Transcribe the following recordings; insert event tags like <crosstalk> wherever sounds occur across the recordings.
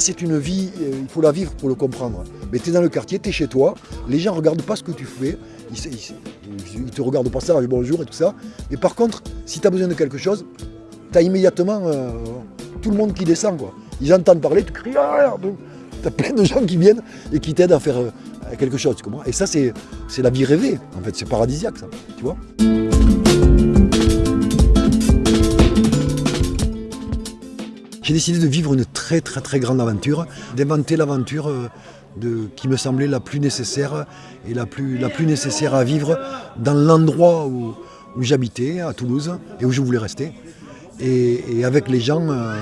c'est une vie, euh, il faut la vivre pour le comprendre. Mais tu es dans le quartier, tu es chez toi, les gens ne regardent pas ce que tu fais, ils ne te regardent pas ça bonjour et tout ça. Et par contre, si tu as besoin de quelque chose, tu as immédiatement euh, tout le monde qui descend. Quoi. Ils entendent parler, tu cries, ah, tu as plein de gens qui viennent et qui t'aident à faire euh, quelque chose. Et ça, c'est la vie rêvée, en fait, c'est paradisiaque, ça, tu vois? J'ai décidé de vivre une très très très grande aventure, d'inventer l'aventure euh, qui me semblait la plus nécessaire et la plus, la plus nécessaire à vivre dans l'endroit où, j'habitais, à Toulouse, et où je voulais rester, et, avec les gens, euh,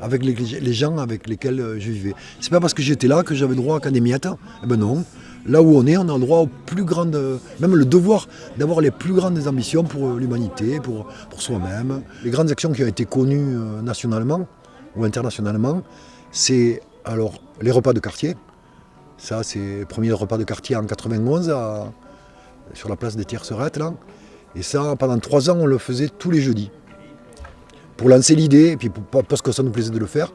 avec les, gens avec lesquels euh, je vivais. C'est pas parce que j'étais là que j'avais droit qu'à des miettes. Eh ben non. Là où on est, on a le droit aux plus grandes, même le devoir d'avoir les plus grandes ambitions pour l'humanité, pour, pour soi-même. Les grandes actions qui ont été connues nationalement, ou internationalement, c'est alors les repas de quartier. Ça, c'est le premier repas de quartier en 91 sur la place des Tiercerettes. Là. Et ça, pendant trois ans, on le faisait tous les jeudis. Pour lancer l'idée, et puis parce que ça nous plaisait de le faire.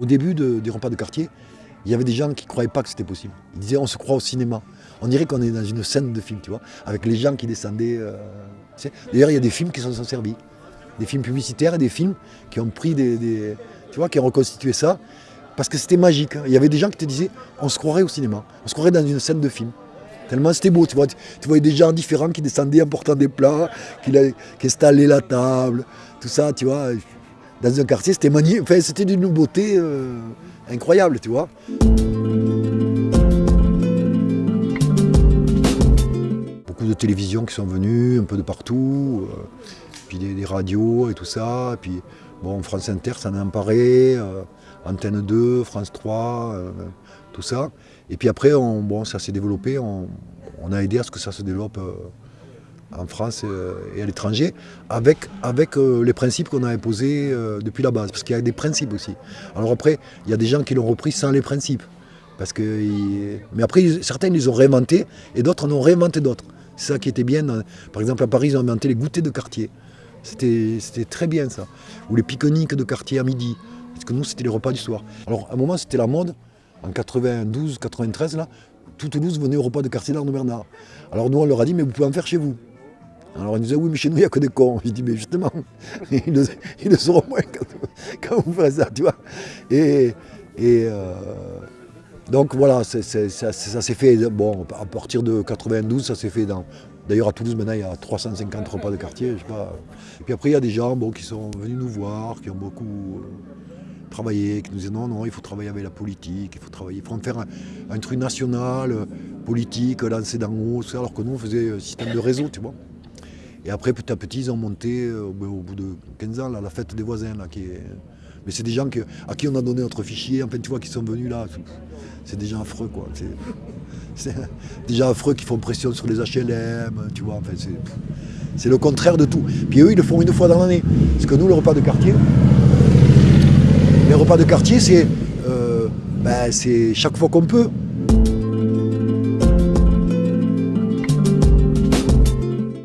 Au début des repas de quartier, il y avait des gens qui ne croyaient pas que c'était possible. Ils disaient on se croit au cinéma. On dirait qu'on est dans une scène de film, tu vois, avec les gens qui descendaient. Euh, D'ailleurs, il y a des films qui s'en sont servis. Des films publicitaires et des films qui ont pris des, tu vois, qui ont reconstitué ça. Parce que c'était magique. Il y avait des gens qui te disaient on se croirait au cinéma, on se croirait dans une scène de film. Tellement c'était beau, tu vois. Tu, voyais des gens différents qui descendaient en portant des plats, qui, qui installaient la table, tout ça, tu vois. Dans un quartier, c'était magnifique. Enfin, c'était d'une beauté euh, incroyable, tu vois. Télévisions qui sont venues, un peu de partout, euh, puis des, radios et tout ça. Puis, bon, France Inter s'en a emparé, euh, Antenne 2, France 3, euh, tout ça. Et puis après, on, bon, ça s'est développé, on, a aidé à ce que ça se développe en France et à l'étranger, avec, avec les principes qu'on avait posés depuis la base, parce qu'il y a des principes aussi. Alors après, il y a des gens qui l'ont repris sans les principes. Parce que, mais après, certains les ont réinventés et d'autres en ont réinventé d'autres. C'est ça qui était bien. Par exemple, à Paris, ils ont inventé les goûters de quartier. C'était très bien ça. Ou les pique-niques de quartier à midi. Parce que nous, c'était les repas du soir. Alors, à un moment, c'était la mode. En 92, 93, là, tout Toulouse venait au repas de quartier d'Arnaud Bernard. Alors nous, on leur a dit, mais vous pouvez en faire chez vous. Alors ils nous disaient, oui, mais chez nous, il n'y a que des cons. J'ai dit, mais justement, <laughs> ils le, sauront moins <laughs> quand, vous ferez ça, tu vois. Et, euh, donc voilà, ça, s'est fait, bon, à partir de 92, ça s'est fait dans... D'ailleurs à Toulouse maintenant il y a 350 repas de quartier, je sais pas. Et puis après il y a des gens qui sont venus nous voir, qui ont beaucoup euh, travaillé, qui nous disent non, non, il faut travailler avec la politique, il faut travailler, il faut en faire un, truc national, euh, politique, lancer d'en haut, alors que nous on faisait un système de réseau, tu vois. Et après petit à petit ils ont monté euh, au bout de 15 ans la fête des voisins là. Mais c'est des gens à qui on a donné notre fichier, enfin tu vois, qui sont venus là c'est déjà affreux quoi. C'est déjà affreux qu'ils font pression sur les HLM, tu vois, enfin, c'est le contraire de tout. Puis eux, ils le font une fois dans l'année. Parce que nous, le repas de quartier, les repas de quartier, c'est euh, ben, chaque fois qu'on peut.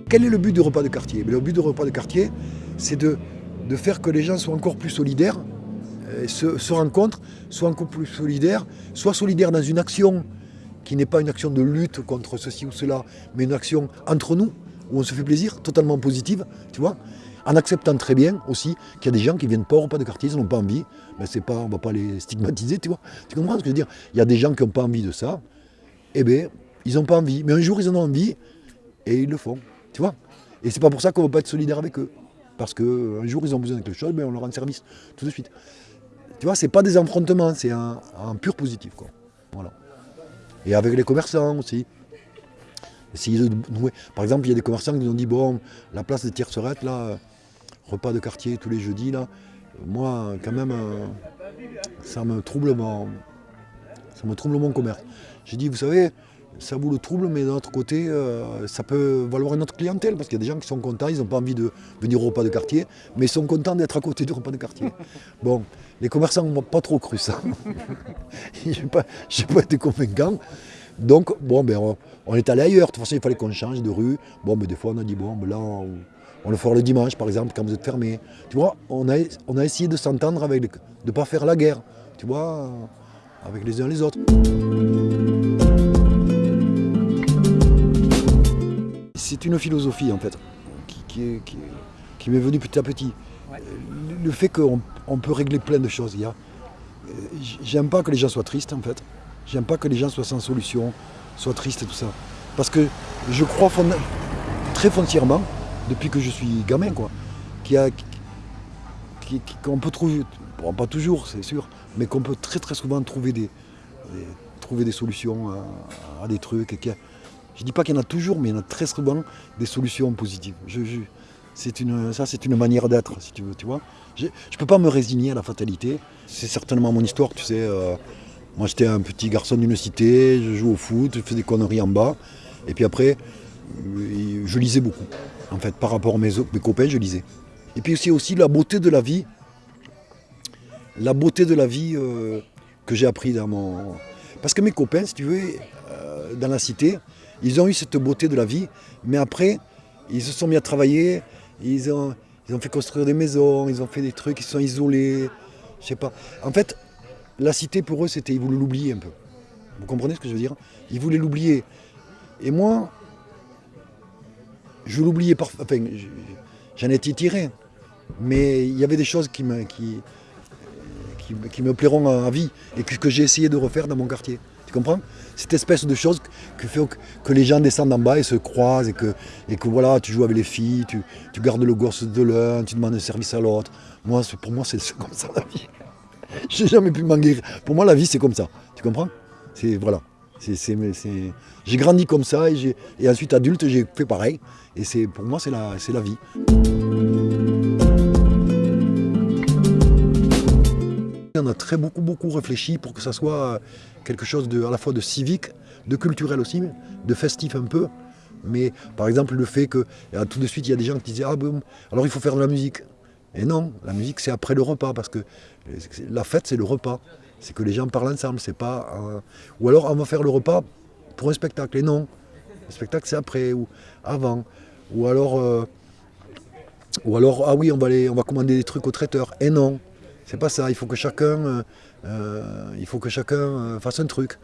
Quel est le but du repas de quartier? Ben, Le but du repas de quartier, c'est de faire que les gens soient encore plus solidaires euh, se, rencontrent, soient encore plus solidaires, soit solidaires dans une action qui n'est pas une action de lutte contre ceci ou cela, mais une action entre nous, où on se fait plaisir, totalement positive, tu vois, en acceptant très bien aussi qu'il y a des gens qui viennent pas au repas de quartier, ils n'ont pas envie, mais pas, on ne va pas les stigmatiser, tu vois. Tu comprends ce que je veux dire? Il y a des gens qui n'ont pas envie de ça, eh bien, ils n'ont pas envie, mais un jour ils en ont envie, et ils le font, tu vois. Et c'est pas pour ça qu'on ne va pas être solidaire avec eux. Parce qu'un jour ils ont besoin de quelque chose, mais on leur rend service tout de suite. Tu vois, c'est pas des affrontements, c'est un, pur positif. Quoi. Voilà. Et avec les commerçants aussi. Par exemple, il y a des commerçants qui nous ont dit bon, la place des Tiercerettes, là, repas de quartier tous les jeudis, là, moi, quand même, euh, ça me trouble mon, ça me trouble mon commerce. J'ai dit, vous savez, ça vous le trouble, mais d'un autre côté, euh, ça peut valoir une autre clientèle, parce qu'il y a des gens qui sont contents, ils n'ont pas envie de venir au repas de quartier, mais ils sont contents d'être à côté du repas de quartier. <laughs> Bon, les commerçants n'ont pas trop cru ça. <laughs> Je n'ai pas, pas, été convaincant. Donc, bon, ben, on, est allé ailleurs. De toute façon, il fallait qu'on change de rue. Bon, mais des fois, on a dit, bon, ben là, on le fera le dimanche, par exemple, quand vous êtes fermé. Tu vois, on a, on a essayé de s'entendre avec, de ne pas faire la guerre, tu vois, avec les uns les autres. C'est une philosophie, en fait, qui, qui, m'est venue petit à petit. Le fait qu'on peut régler plein de choses. J'aime pas que les gens soient tristes, en fait. J'aime pas que les gens soient sans solution, soient tristes et tout ça. Parce que je crois très foncièrement, depuis que je suis gamin, quoi, qu'on peut trouver, bon, pas toujours, c'est sûr, mais qu'on peut très très souvent trouver des, solutions à, des trucs. Et je ne dis pas qu'il y en a toujours, mais il y en a très souvent des solutions positives. Je, c'est une, ça, c'est une manière d'être, si tu veux, tu vois. Je ne peux pas me résigner à la fatalité. C'est certainement mon histoire, tu sais. Euh, moi, j'étais un petit garçon d'une cité, je jouais au foot, je faisais des conneries en bas. Et puis après, euh, je lisais beaucoup. En fait, par rapport à mes, mes copains, je lisais. Et puis aussi la beauté de la vie. La beauté de la vie euh, que j'ai appris dans mon... Parce que mes copains, si tu veux, dans la cité, ils ont eu cette beauté de la vie, mais après, ils se sont mis à travailler, ils ont, ils ont fait construire des maisons, ils ont fait des trucs, ils sont isolés, je sais pas. En fait, la cité pour eux, c'était, ils voulaient l'oublier un peu. Vous comprenez ce que je veux dire? Ils voulaient l'oublier. Et moi, je l'oubliais parfois. Enfin, j'en étais tiré. Mais il y avait des choses qui me, qui, qui, me plairont à, vie et que, j'ai essayé de refaire dans mon quartier. Tu comprends? Cette espèce de choses que fait que, les gens descendent en bas et se croisent et que, et que voilà, tu joues avec les filles, tu, gardes le gosse de l'un, tu demandes un service à l'autre. Moi, pour moi, c'est <laughs> comme ça la vie. j'ai jamais pu m'en guérir. Pour moi, la vie, c'est comme ça. Tu comprends? C'est voilà. J'ai grandi comme ça et, et ensuite adulte, j'ai fait pareil. Et pour moi, c'est la, la vie. On a très beaucoup, beaucoup réfléchi pour que ça soit quelque chose de, à la fois de civique, de culturel aussi, de festif un peu. Mais par exemple, le fait que tout de suite, il y a des gens qui disaient Ah bon, alors il faut faire de la musique. Et non, la musique c'est après le repas, parce que la fête c'est le repas. C'est que les gens parlent ensemble, c'est pas. Ou alors on va faire le repas pour un spectacle. Et non, le spectacle c'est après ou avant. Ou alors, euh, ou alors, ah oui, on va, aller, on va commander des trucs au traiteur. Et non, c'est pas ça. Il faut que chacun, euh, euh, il faut que chacun fasse un truc.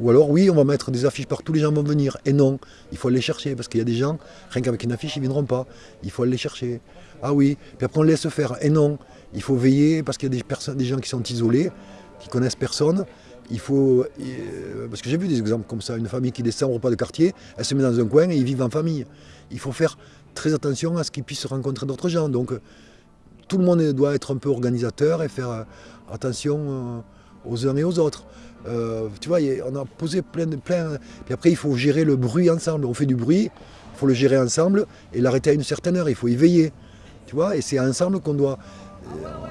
Ou alors, oui, on va mettre des affiches partout, les gens vont venir. Et non, il faut aller chercher, parce qu'il y a des gens, rien qu'avec une affiche, ils ne viendront pas. Il faut aller les chercher. Ah oui, puis après on laisse faire. Et non, il faut veiller, parce qu'il y a des, des gens qui sont isolés, qui connaissent personne. Il faut, parce que j'ai vu des exemples comme ça, une famille qui descend au repas de quartier, elle se met dans un coin et ils vivent en famille. Il faut faire très attention à ce qu'ils puissent rencontrer d'autres gens. Donc tout le monde doit être un peu organisateur et faire euh, attention euh, aux uns et aux autres. Euh, tu vois, on a posé plein de... Plein, puis après, il faut gérer le bruit ensemble. On fait du bruit, il faut le gérer ensemble et l'arrêter à une certaine heure. Il faut y veiller. Tu vois, et c'est ensemble qu'on doit...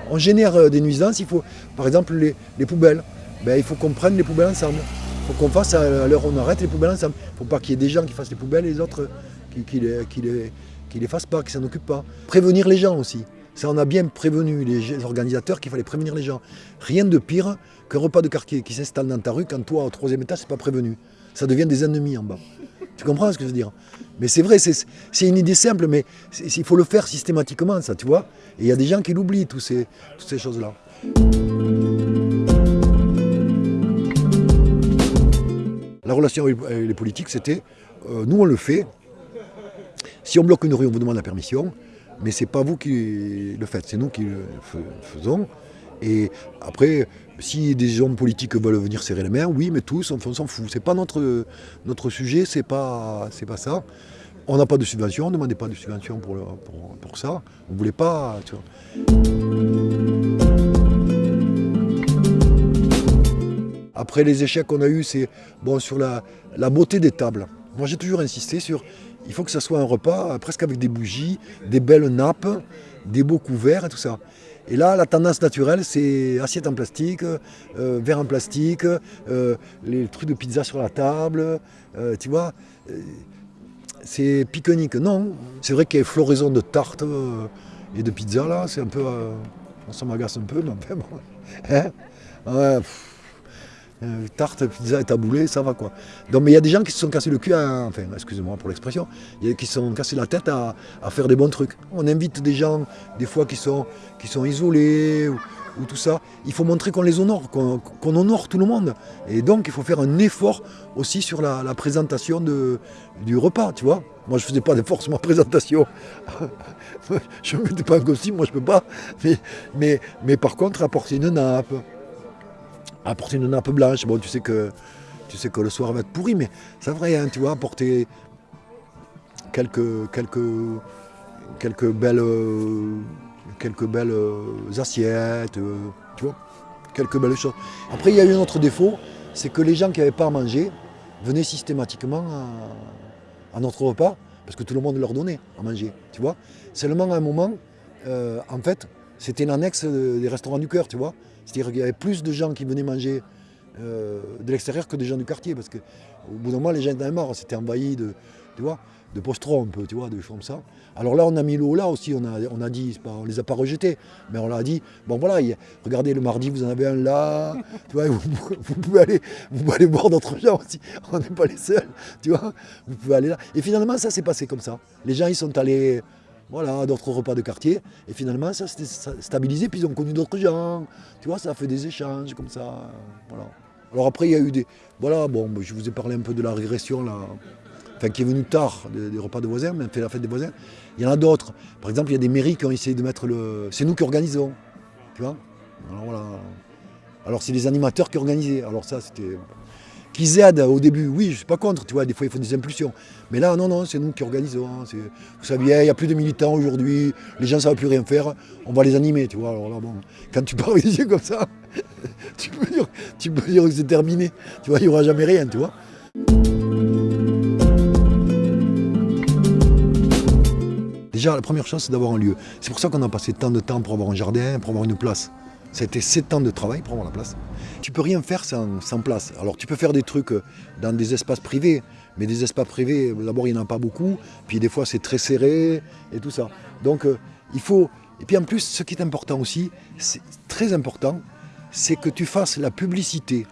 On génère des nuisances. Il faut, par exemple, les, poubelles. Ben, il faut qu'on prenne les poubelles ensemble. Il faut qu'on fasse à l'heure on arrête les poubelles ensemble. Il ne faut pas qu'il y ait des gens qui fassent les poubelles et les autres qui ne les, les, fassent pas, qui s'en occupent pas. Prévenir les gens aussi. Ça, on a bien prévenu les organisateurs qu'il fallait prévenir les gens. Rien de pire qu'un repas de quartier qui s'installe dans ta rue quand toi, au troisième étage, c'est pas prévenu. Ça devient des ennemis en bas. Tu comprends ce que je veux dire? Mais c'est vrai, c'est une idée simple, mais il faut le faire systématiquement, ça, tu vois Et il y a des gens qui l'oublient, toutes ces, choses-là. La relation avec les politiques, c'était, euh, nous on le fait, si on bloque une rue, on vous demande la permission, mais ce n'est pas vous qui le faites, c'est nous qui le faisons. Et après, si des hommes politiques veulent venir serrer les mains, oui, mais tous, on, s'en fout. C'est pas notre, notre sujet, c'est pas, pas ça. On n'a pas de subvention, on ne demandait pas de subvention pour, pour, ça. On ne voulait pas. Après les échecs qu'on a eus, c'est bon, sur la, la beauté des tables. Moi j'ai toujours insisté sur il faut que ce soit un repas euh, presque avec des bougies, des belles nappes, des beaux couverts et tout ça. Et là, la tendance naturelle, c'est assiette en plastique, euh, verre en plastique, euh, les trucs de pizza sur la table, tu vois. c'est pique-nique. Non, c'est vrai qu'il y a floraison de tartes et de pizza là, c'est un peu... ça m'agace un peu, mais bon. <laughs> Hein? Euh, tarte, pizza taboulé, ça va quoi. Donc, mais il y a des gens qui se sont cassés le cul, à, enfin, excusez-moi pour l'expression, qui se sont cassés la tête à, faire des bons trucs. On invite des gens, des fois, qui sont, isolés, ou, tout ça. Il faut montrer qu'on les honore, qu'on honore tout le monde. Et donc, il faut faire un effort aussi sur la, présentation du repas, tu vois. Moi, je ne faisais pas d'effort sur ma présentation. <laughs> je ne mettais pas un costume, moi, je ne peux pas. Mais par contre, apporter une nappe, apporter une nappe blanche. Bon, tu sais que, tu sais que le soir va être pourri, mais c'est vrai, hein, tu vois, apporter quelques, quelques, quelques belles, quelques belles assiettes, tu vois, quelques belles choses. Après, il y a eu un autre défaut, c'est que les gens qui n'avaient pas à manger venaient systématiquement à, notre repas, parce que tout le monde leur donnait à manger, tu vois. Seulement à un moment, euh, en fait, c'était une annexe des restaurants du cœur, tu vois. C'est-à-dire qu'il y avait plus de gens qui venaient manger euh, de l'extérieur que des gens du quartier. Parce qu'au bout d'un moment, les gens étaient marre, c'était envahi de, tu de postrons un peu, tu vois, de choses comme ça. Alors là, on a mis l'eau là aussi, on a, on a dit, on les a pas rejetés, mais on leur a dit, bon voilà, regardez, le mardi, vous en avez un là, <laughs> tu vois, vous, pouvez, aller, vous pouvez aller voir d'autres gens aussi, <laughs> on n'est pas les seuls, tu vois, vous pouvez aller là. Et finalement, ça s'est passé comme ça. Les gens, ils sont allés voilà, d'autres repas de quartier. Et finalement, ça s'est stabilisé, puis ils ont connu d'autres gens. Tu vois, ça a fait des échanges comme ça. Voilà. Alors après, il y a eu des... Voilà, bon, je vous ai parlé un peu de la régression, là, enfin, qui est venue tard, des, repas de voisins, mais fait la fête des voisins. Il y en a d'autres. Par exemple, il y a des mairies qui ont essayé de mettre le... C'est nous qui organisons, tu vois Alors voilà. Alors c'est les animateurs qui organisaient. Alors ça, c'était qu'ils aident au début, oui, je ne suis pas contre, tu vois, des fois il faut des impulsions. Mais là, non, non, c'est nous qui organisons. Hein, vous savez, il n'y a plus de militants aujourd'hui, les gens ne savent plus rien faire, on va les animer, tu vois. Alors bon, quand tu <laughs> parles des yeux comme ça, <laughs> tu peux, dire, tu peux dire que c'est terminé, tu vois, il n'y aura jamais rien, tu vois. Déjà, la première chose, c'est d'avoir un lieu. C'est pour ça qu'on a passé tant de temps pour avoir un jardin, pour avoir une place. Été 7 ans de travail pour avoir la place. Tu peux rien faire sans, place. Alors tu peux faire des trucs euh, dans des espaces privés, mais des espaces privés, d'abord il n'y en a pas beaucoup, puis des fois c'est très serré et tout ça. Donc euh, il faut... Et puis en plus, ce qui est important aussi, c'est très important, c'est que tu fasses la publicité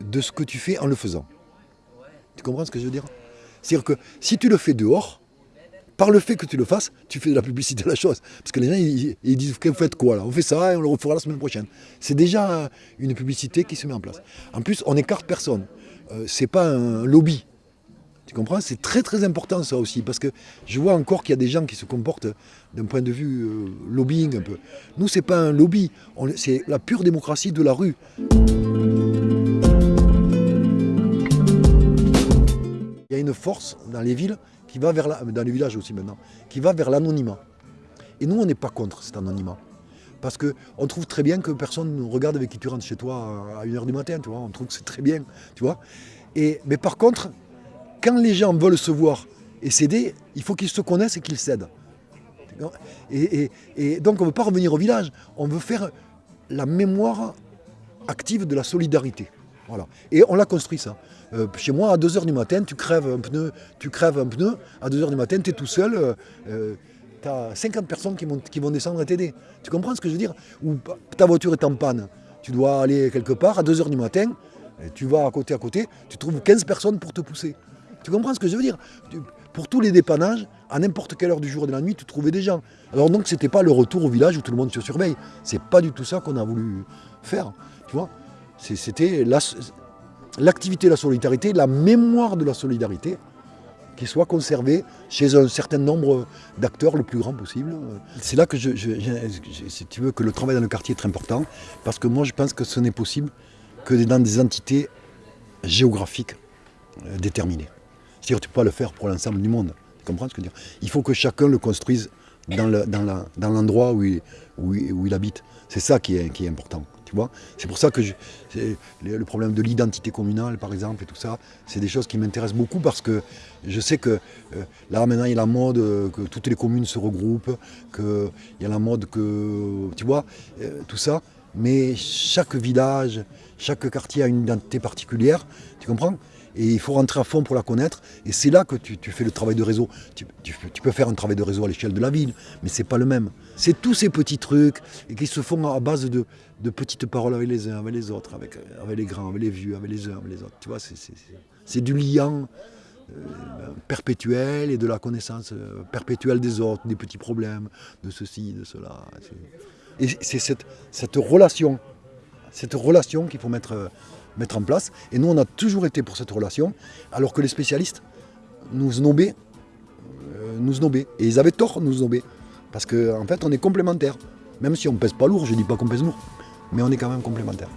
de ce que tu fais en le faisant. Tu comprends ce que je veux dire? C'est-à-dire que si tu le fais dehors, par le fait que tu le fasses, tu fais de la publicité à la chose. Parce que les gens, ils, disent, vous faites quoi là? On fait ça et on le refera la semaine prochaine. C'est déjà une publicité qui se met en place. En plus, on n'écarte personne. Euh, c'est pas un lobby. Tu comprends? C'est très très important ça aussi, parce que je vois encore qu'il y a des gens qui se comportent d'un point de vue euh, lobbying un peu. Nous, c'est pas un lobby, c'est la pure démocratie de la rue. Il y a une force dans les villes qui va vers dans les villages aussi maintenant, qui va vers l'anonymat. Et nous, on n'est pas contre cet anonymat. Parce qu'on trouve très bien que personne ne regarde avec qui tu rentres chez toi à 1h du matin, tu vois. On trouve que c'est très bien, tu vois. Et, mais par contre, quand les gens veulent se voir et s'aider, il faut qu'ils se connaissent et qu'ils s'aident. Et, et, donc on ne veut pas revenir au village, on veut faire la mémoire active de la solidarité. Voilà. Et on l'a construit ça. Euh, chez moi, à 2h du matin, tu crèves un pneu, tu crèves un pneu, à 2h du matin, tu es tout seul, euh, tu as 50 personnes qui vont, qui vont descendre et t'aider. Tu comprends ce que je veux dire? Ou ta voiture est en panne, tu dois aller quelque part, à 2h du matin, tu vas à côté à côté, tu trouves 15 personnes pour te pousser. Tu comprends ce que je veux dire? Pour tous les dépannages, à n'importe quelle heure du jour et de la nuit, tu trouvais des gens. Alors donc, c'était pas le retour au village où tout le monde se surveille. C'est pas du tout ça qu'on a voulu faire. Tu vois? C'était l'activité de la solidarité, la mémoire de la solidarité, qui soit conservée chez un certain nombre d'acteurs le plus grand possible. C'est là que veux, que le travail dans le quartier est très important, parce que moi je pense que ce n'est possible que dans des entités géographiques euh, déterminées. C'est-à-dire tu ne peux pas le faire pour l'ensemble du monde. Tu comprends ce que je veux dire? Il faut que chacun le construise dans l'endroit où, il habite. C'est ça qui est important. C'est pour ça que le problème de l'identité communale, par exemple, et tout ça, c'est des choses qui m'intéressent beaucoup parce que je sais que euh, là, maintenant, il y a la mode euh, que toutes les communes se regroupent, qu'il y a la mode que, tu vois, euh, tout ça. Mais chaque village, chaque quartier a une identité particulière, tu comprends? Et il faut rentrer à fond pour la connaître. Et c'est là que tu, fais le travail de réseau. Tu, peux faire un travail de réseau à l'échelle de la ville, mais c'est pas le même. C'est tous ces petits trucs qui se font à base de, petites paroles avec les uns, avec les autres, avec, les grands, avec les vieux, avec les uns, avec les autres. Tu vois, c'est du lien euh, perpétuel et de la connaissance euh, perpétuelle des autres, des petits problèmes, de ceci, de cela. Et c'est cette relation, cette relation qu'il faut mettre mettre en place. Et nous, on a toujours été pour cette relation, alors que les spécialistes nous snobaient, euh, nous. Et ils avaient tort de nous snober, parce qu'en en fait, on est complémentaires. Même si on pèse pas lourd, je dis pas qu'on pèse lourd, mais on est quand même complémentaires.